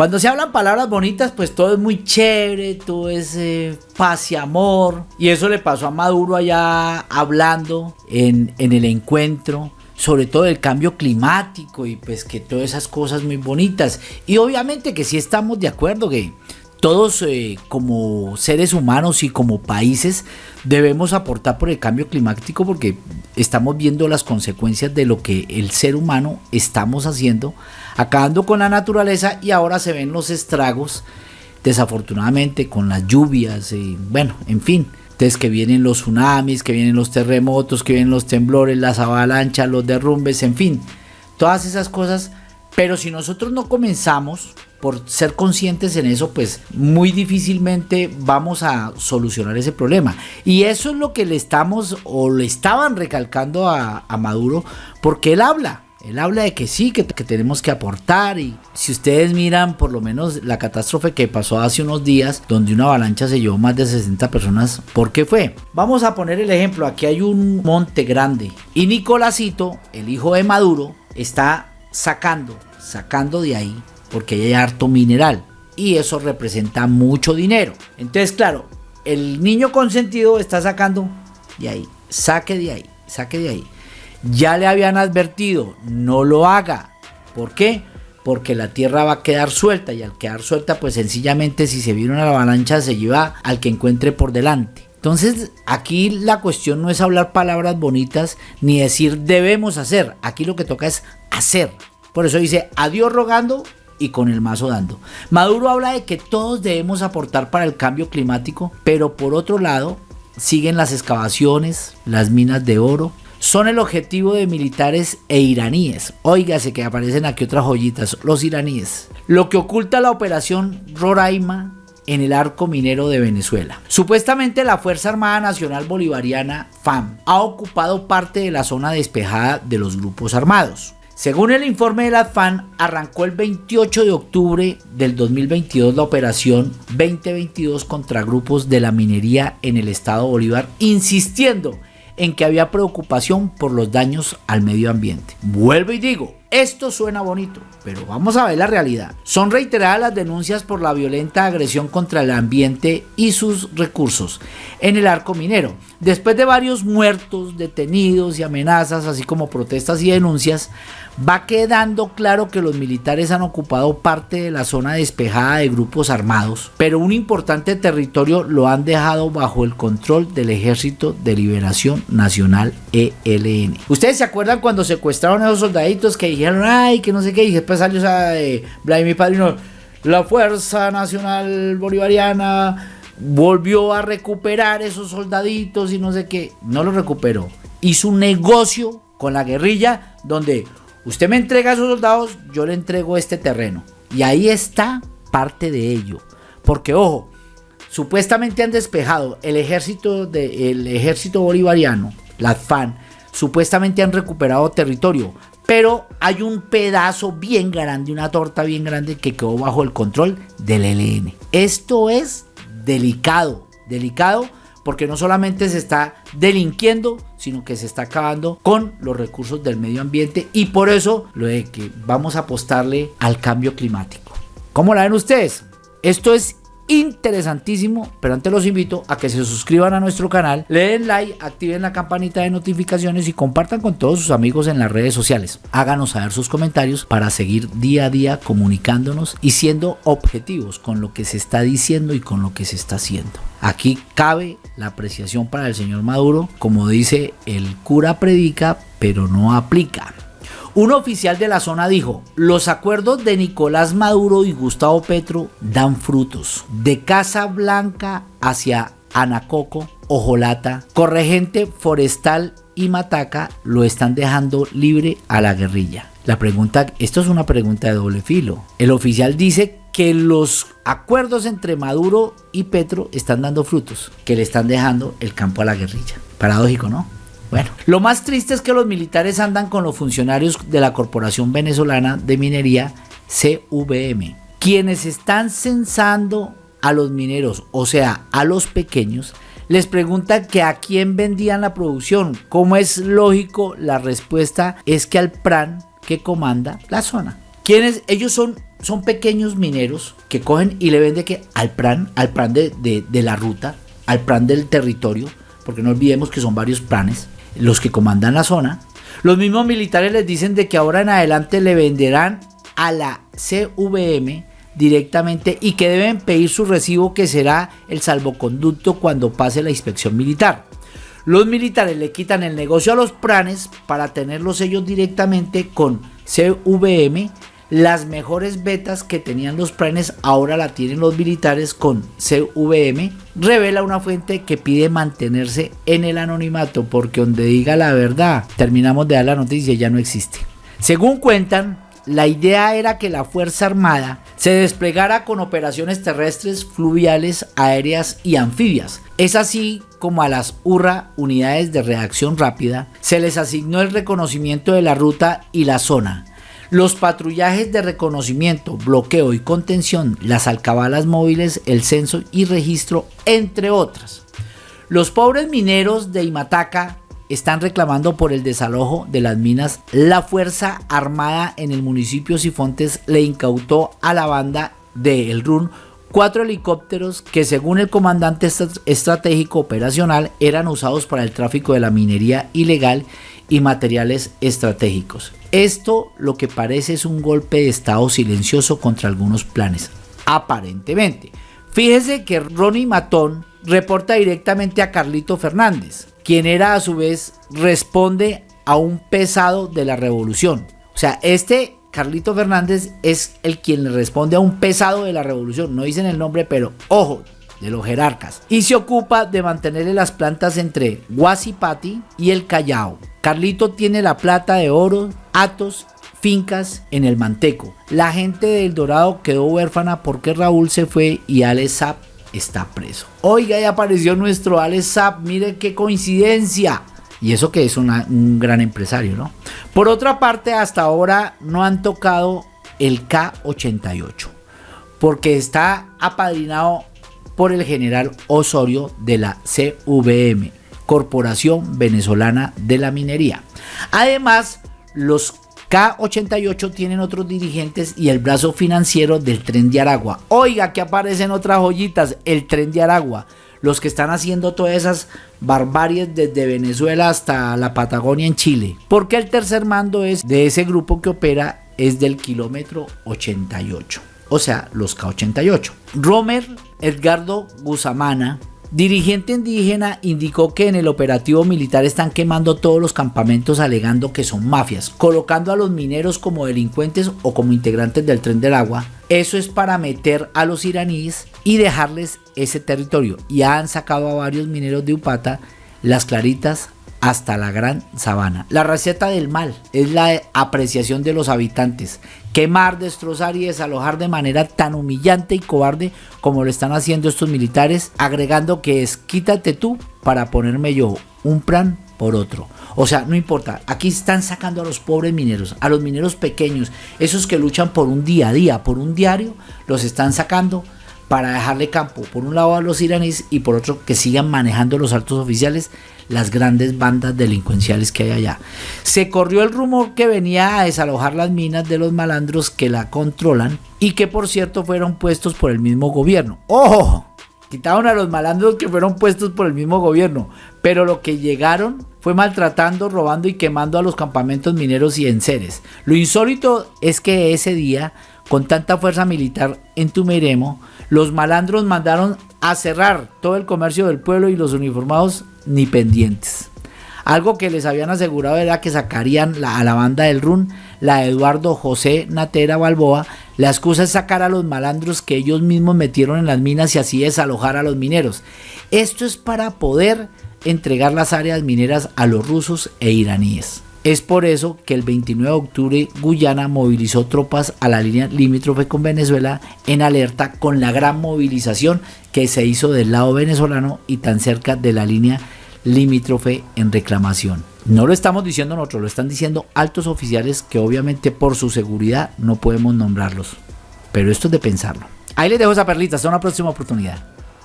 Cuando se hablan palabras bonitas, pues todo es muy chévere, todo es eh, paz y amor. Y eso le pasó a Maduro allá hablando en, en el encuentro sobre todo el cambio climático y pues que todas esas cosas muy bonitas. Y obviamente que sí estamos de acuerdo que todos eh, como seres humanos y como países debemos aportar por el cambio climático porque estamos viendo las consecuencias de lo que el ser humano estamos haciendo, acabando con la naturaleza y ahora se ven los estragos desafortunadamente con las lluvias y bueno, en fin. Entonces que vienen los tsunamis, que vienen los terremotos, que vienen los temblores, las avalanchas, los derrumbes, en fin. Todas esas cosas. Pero si nosotros no comenzamos por ser conscientes en eso, pues muy difícilmente vamos a solucionar ese problema. Y eso es lo que le estamos o le estaban recalcando a, Maduro, porque él habla. Él habla de que sí, que, tenemos que aportar y si ustedes miran por lo menos la catástrofe que pasó hace unos días donde una avalancha se llevó más de 60 personas, ¿por qué fue? Vamos a poner el ejemplo, aquí hay un monte grande y Nicolásito, el hijo de Maduro, está sacando, sacando de ahí porque hay harto mineral y eso representa mucho dinero. Entonces claro, el niño consentido está sacando de ahí, saque de ahí, saque de ahí. Ya le habían advertido, no lo haga. ¿Por qué? Porque la tierra va a quedar suelta y al quedar suelta, pues sencillamente si se viene una avalancha se lleva al que encuentre por delante. Entonces aquí la cuestión no es hablar palabras bonitas ni decir debemos hacer. Aquí lo que toca es hacer. Por eso dice adiós rogando y con el mazo dando. Maduro habla de que todos debemos aportar para el cambio climático, pero por otro lado siguen las excavaciones, las minas de oro, son el objetivo de militares e iraníes. Óigase que aparecen aquí otras joyitas, los iraníes. Lo que oculta la operación Roraima en el arco minero de Venezuela. Supuestamente la Fuerza Armada Nacional Bolivariana FAM ha ocupado parte de la zona despejada de los grupos armados. Según el informe de la FAN, arrancó el 28 de octubre del 2022 la operación 2022 contra grupos de la minería en el estado Bolívar, insistiendo en que había preocupación por los daños al medio ambiente. Vuelvo y digo, esto suena bonito, pero vamos a ver la realidad. Son reiteradas las denuncias por la violenta agresión contra el ambiente y sus recursos en el arco minero. Después de varios muertos, detenidos y amenazas, así como protestas y denuncias, va quedando claro que los militares han ocupado parte de la zona despejada de grupos armados, pero un importante territorio lo han dejado bajo el control del Ejército de Liberación Nacional ELN. ¿Ustedes se acuerdan cuando secuestraron a esos soldaditos que ay, que no sé qué, y después salió esa de Vladimir Padrino, la Fuerza Nacional Bolivariana volvió a recuperar esos soldaditos y no sé qué, no lo recuperó. Hizo un negocio con la guerrilla donde Usted me entrega a esos soldados, yo le entrego este terreno. Y ahí está parte de ello. Porque, ojo, supuestamente han despejado el ejército, de, ejército bolivariano, la FAN, supuestamente han recuperado territorio. Pero hay un pedazo bien grande, una torta bien grande que quedó bajo el control del ELN. Esto es delicado, delicado porque no solamente se está delinquiendo, sino que se está acabando con los recursos del medio ambiente y por eso lo de que vamos a apostarle al cambio climático. ¿Cómo la ven ustedes? Esto es interesantísimo, pero antes los invito a que se suscriban a nuestro canal, le den like, activen la campanita de notificaciones y compartan con todos sus amigos en las redes sociales. Háganos saber sus comentarios para seguir día a día comunicándonos y siendo objetivos con lo que se está diciendo y con lo que se está haciendo. Aquí cabe la apreciación para el señor Maduro, como dice el cura predica, pero no aplica. Un oficial de la zona dijo, los acuerdos de Nicolás Maduro y Gustavo Petro dan frutos. De Casa Blanca hacia Anacoco, Ojolata, Corregente Forestal y Mataca lo están dejando libre a la guerrilla. La pregunta, esto es una pregunta de doble filo. El oficial dice que los acuerdos entre Maduro y Petro están dando frutos, que le están dejando el campo a la guerrilla. Paradójico, ¿no? Bueno, lo más triste es que los militares andan con los funcionarios de la Corporación Venezolana de Minería CVM, quienes están censando a los mineros, o sea, a los pequeños, les preguntan que a quién vendían la producción. Como es lógico, la respuesta es que al PRAN que comanda la zona. Quienes ellos son son pequeños mineros que cogen y le venden que al plan, al plan de, de la ruta, al plan del territorio, porque no olvidemos que son varios planes, los que comandan la zona. Los mismos militares les dicen de que ahora en adelante le venderán a la CVM directamente y que deben pedir su recibo que será el salvoconducto cuando pase la inspección militar. Los militares le quitan el negocio a los planes para tenerlos ellos directamente con CVM las mejores betas que tenían los planes ahora la tienen los militares con CVM. Revela una fuente que pide mantenerse en el anonimato porque donde diga la verdad, terminamos de dar la noticia ya no existe. Según cuentan, la idea era que la Fuerza Armada se desplegara con operaciones terrestres, fluviales, aéreas y anfibias. Es así como a las URRA, unidades de reacción rápida, se les asignó el reconocimiento de la ruta y la zona, los patrullajes de reconocimiento, bloqueo y contención, las alcabalas móviles, el censo y registro, entre otras. Los pobres mineros de Imataca están reclamando por el desalojo de las minas. La Fuerza Armada en el municipio Sifontes le incautó a la banda de El Run cuatro helicópteros que según el comandante estratégico operacional eran usados para el tráfico de la minería ilegal y materiales estratégicos. Esto lo que parece es un golpe de estado silencioso contra algunos planes, aparentemente. Fíjese que Ronnie Matón reporta directamente a Carlito Fernández, quien era a su vez responde a un pesado de la revolución. O sea, este Carlito Fernández es el quien le responde a un pesado de la revolución. No dicen el nombre, pero ojo, de los jerarcas. Y se ocupa de mantenerle las plantas entre Guasipati y el Callao. Carlito tiene la plata de oro, atos, fincas en el Manteco. La gente del Dorado quedó huérfana porque Raúl se fue y Alex está preso. Oiga, ya apareció nuestro Alex mire qué coincidencia. Y eso que es un gran empresario, ¿no? Por otra parte, hasta ahora no han tocado el K88, porque está apadrinado por el general Osorio de la CVM, Corporación Venezolana de la Minería. Además, los K88 tienen otros dirigentes y el brazo financiero del tren de Aragua. Oiga, que aparecen otras joyitas, el tren de Aragua. Los que están haciendo todas esas barbaries desde Venezuela hasta la Patagonia en Chile. Porque el tercer mando es de ese grupo que opera es del kilómetro 88. O sea, los K88. Romer Edgardo Gusamana Dirigente indígena indicó que en el operativo militar están quemando todos los campamentos alegando que son mafias, colocando a los mineros como delincuentes o como integrantes del tren del agua. Eso es para meter a los iraníes y dejarles ese territorio. Ya han sacado a varios mineros de Upata, las claritas, hasta la gran sabana. La receta del mal es la apreciación de los habitantes. Quemar, destrozar y desalojar de manera tan humillante y cobarde como lo están haciendo estos militares, agregando que es quítate tú para ponerme yo un plan por otro. O sea, no importa, aquí están sacando a los pobres mineros, a los mineros pequeños, esos que luchan por un día a día, por un diario, los están sacando para dejarle campo por un lado a los iraníes y por otro que sigan manejando los altos oficiales las grandes bandas delincuenciales que hay allá. Se corrió el rumor que venía a desalojar las minas de los malandros que la controlan y que por cierto fueron puestos por el mismo gobierno. ¡Ojo! Quitaron a los malandros que fueron puestos por el mismo gobierno, pero lo que llegaron fue maltratando, robando y quemando a los campamentos mineros y enseres. Lo insólito es que ese día, con tanta fuerza militar en Tumeremo, los malandros mandaron a cerrar todo el comercio del pueblo y los uniformados ni pendientes. Algo que les habían asegurado era que sacarían a la banda del RUN, la de Eduardo José Natera Balboa. La excusa es sacar a los malandros que ellos mismos metieron en las minas y así desalojar a los mineros. Esto es para poder entregar las áreas mineras a los rusos e iraníes. Es por eso que el 29 de octubre Guyana movilizó tropas a la línea limítrofe con Venezuela en alerta con la gran movilización que se hizo del lado venezolano y tan cerca de la línea limítrofe en reclamación. No lo estamos diciendo nosotros, lo están diciendo altos oficiales que obviamente por su seguridad no podemos nombrarlos. Pero esto es de pensarlo. Ahí les dejo esa perlita, hasta una próxima oportunidad.